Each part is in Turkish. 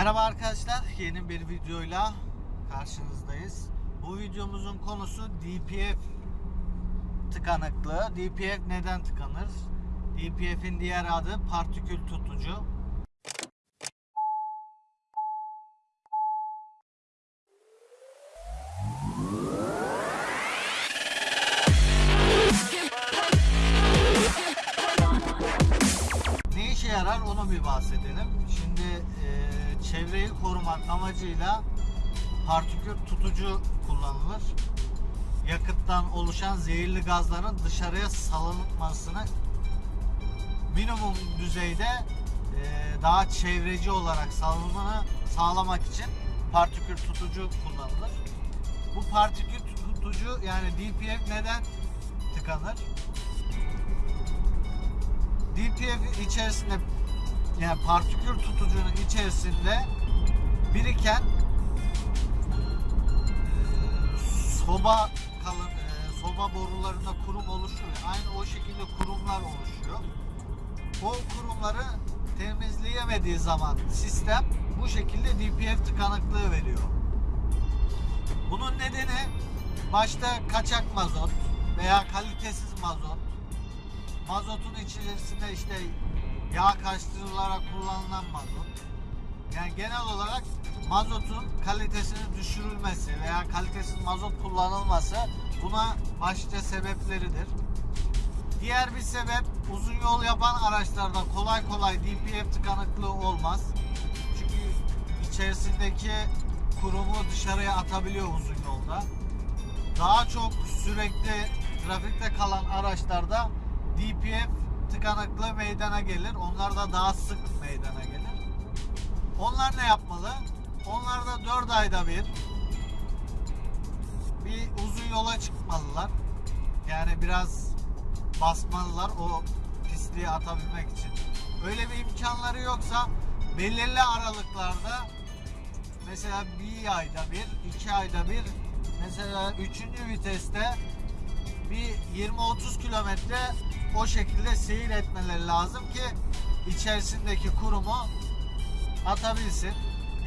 Merhaba arkadaşlar, yeni bir videoyla karşınızdayız. Bu videomuzun konusu DPF tıkanıklığı. DPF neden tıkanır? DPF'in diğer adı partikül tutucu. Ne işe yarar onu bir bahsedelim. Şimdi çevreyi korumak amacıyla partikül tutucu kullanılır. Yakıttan oluşan zehirli gazların dışarıya salınmasını minimum düzeyde e, daha çevreci olarak salınımını sağlamak için partikül tutucu kullanılır. Bu partikül tutucu yani DPF neden tıkanır? DPF içerisinde yani partikül tutucunun içerisinde biriken e, soba kalın e, soba borularında kurum oluşuyor. Aynı o şekilde kurumlar oluşuyor. O kurumları temizleyemediği zaman sistem bu şekilde DPF tıkanıklığı veriyor. Bunun nedeni başta kaçak mazot veya kalitesiz mazot mazotun içerisinde işte yağ kaçtırılarak kullanılan mazot. Yani genel olarak mazotun kalitesinin düşürülmesi veya kalitesiz mazot kullanılması buna başlıca sebepleridir. Diğer bir sebep uzun yol yapan araçlarda kolay kolay DPF tıkanıklığı olmaz. Çünkü içerisindeki kurumu dışarıya atabiliyor uzun yolda. Daha çok sürekli trafikte kalan araçlarda DPF tıkanıklığı meydana gelir. Onlar da daha sık meydana gelir. Onlar ne yapmalı? Onlar da 4 ayda bir bir uzun yola çıkmalılar. Yani biraz basmalılar o pisliği atabilmek için. Öyle bir imkanları yoksa belirli aralıklarda mesela bir ayda bir, iki ayda bir mesela üçüncü viteste bir 20-30 kilometre o şekilde seyir etmeleri lazım ki içerisindeki kurumu atabilsin.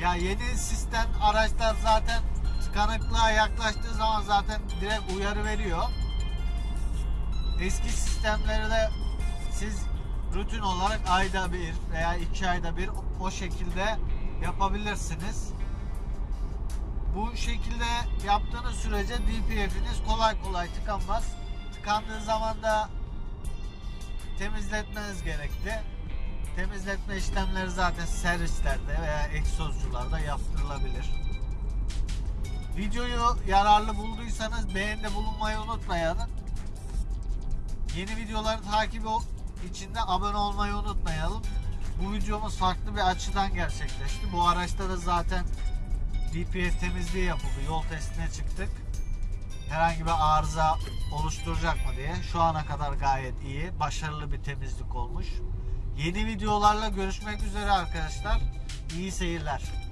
Ya yeni sistem araçlar zaten tıkanıklığa yaklaştığı zaman zaten direkt uyarı veriyor. Eski sistemleri de siz rutin olarak ayda bir veya iki ayda bir o şekilde yapabilirsiniz. Bu şekilde yaptığınız sürece DPF'iniz kolay kolay tıkanmaz. Tıkandığı zaman da temizletmeniz gerekli. Temizletme işlemleri zaten servislerde veya egzozcularda yaptırılabilir. Videoyu yararlı bulduysanız beğenide bulunmayı unutmayın. Yeni videoları takibi için de abone olmayı unutmayalım. Bu videomuz farklı bir açıdan gerçekleşti. Bu araçta da zaten DPF temizliği yapıldı. Yol testine çıktık. Herhangi bir arıza oluşturacak mı diye. Şu ana kadar gayet iyi. Başarılı bir temizlik olmuş. Yeni videolarla görüşmek üzere arkadaşlar. İyi seyirler.